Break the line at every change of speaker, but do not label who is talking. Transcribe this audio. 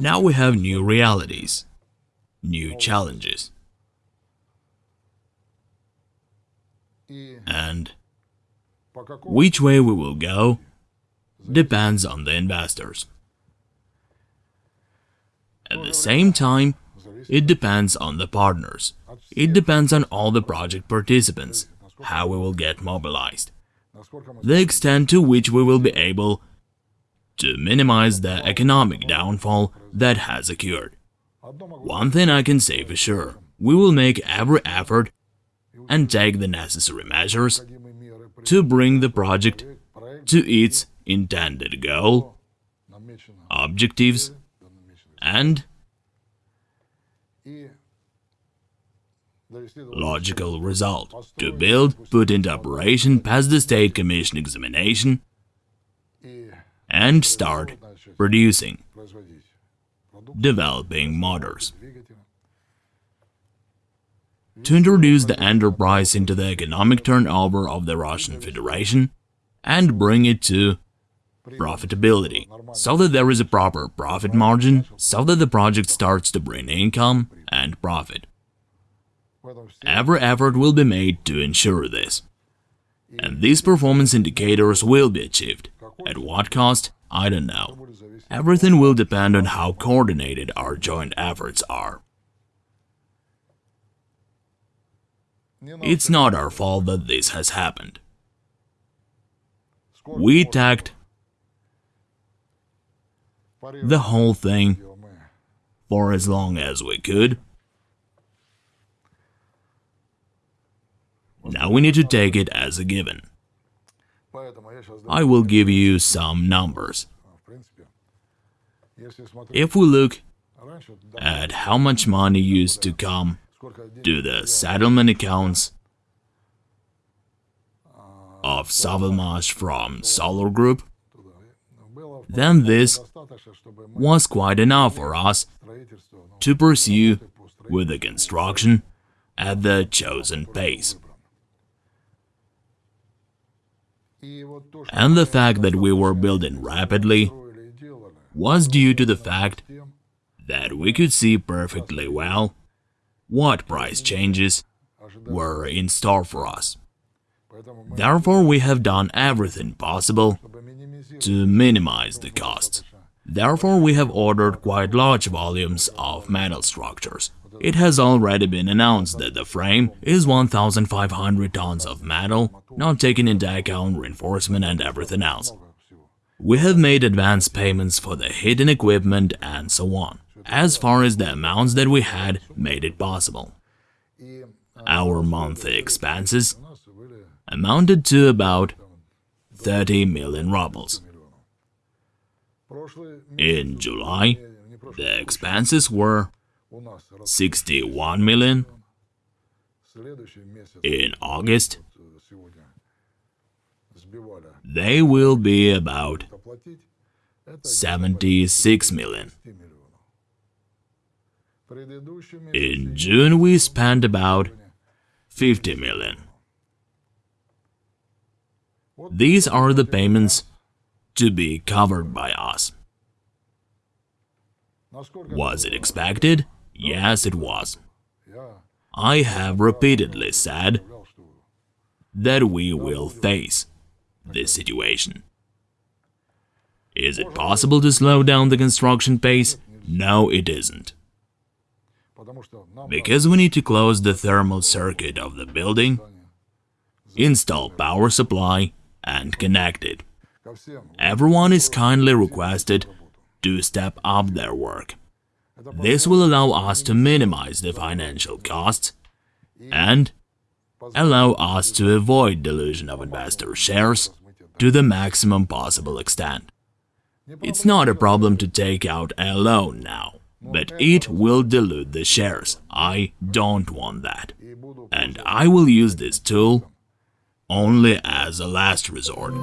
Now we have new realities, new challenges, and which way we will go depends on the investors. At the same time, it depends on the partners. It depends on all the project participants, how we will get mobilized, the extent to which we will be able to minimize the economic downfall that has occurred. One thing I can say for sure, we will make every effort and take the necessary measures to bring the project to its intended goal, objectives, and logical result to build, put into operation, pass the State Commission examination, and start producing, developing motors. To introduce the enterprise into the economic turnover of the Russian Federation and bring it to profitability, so that there is a proper profit margin, so that the project starts to bring income and profit. Every effort will be made to ensure this. And these performance indicators will be achieved. At what cost? I don't know. Everything will depend on how coordinated our joint efforts are. It's not our fault that this has happened. We tacked the whole thing for as long as we could. Now we need to take it as a given. I will give you some numbers. If we look at how much money used to come to the settlement accounts of Savalmash from Solar Group, then this was quite enough for us to pursue with the construction at the chosen pace. And the fact that we were building rapidly was due to the fact that we could see perfectly well what price changes were in store for us. Therefore, we have done everything possible to minimize the costs. Therefore, we have ordered quite large volumes of metal structures. It has already been announced that the frame is 1,500 tons of metal, not taking into account reinforcement and everything else. We have made advance payments for the hidden equipment and so on, as far as the amounts that we had made it possible. Our monthly expenses amounted to about 30 million rubles. In July, the expenses were 61 million. In August, they will be about 76 million. In June, we spent about 50 million. These are the payments to be covered by us. Was it expected? Yes, it was. I have repeatedly said that we will face this situation. Is it possible to slow down the construction pace? No, it isn't. Because we need to close the thermal circuit of the building, install power supply and connect it. Everyone is kindly requested to step up their work. This will allow us to minimize the financial costs and allow us to avoid dilution of investor shares to the maximum possible extent. It's not a problem to take out a loan now, but it will dilute the shares. I don't want that. And I will use this tool only as a last resort.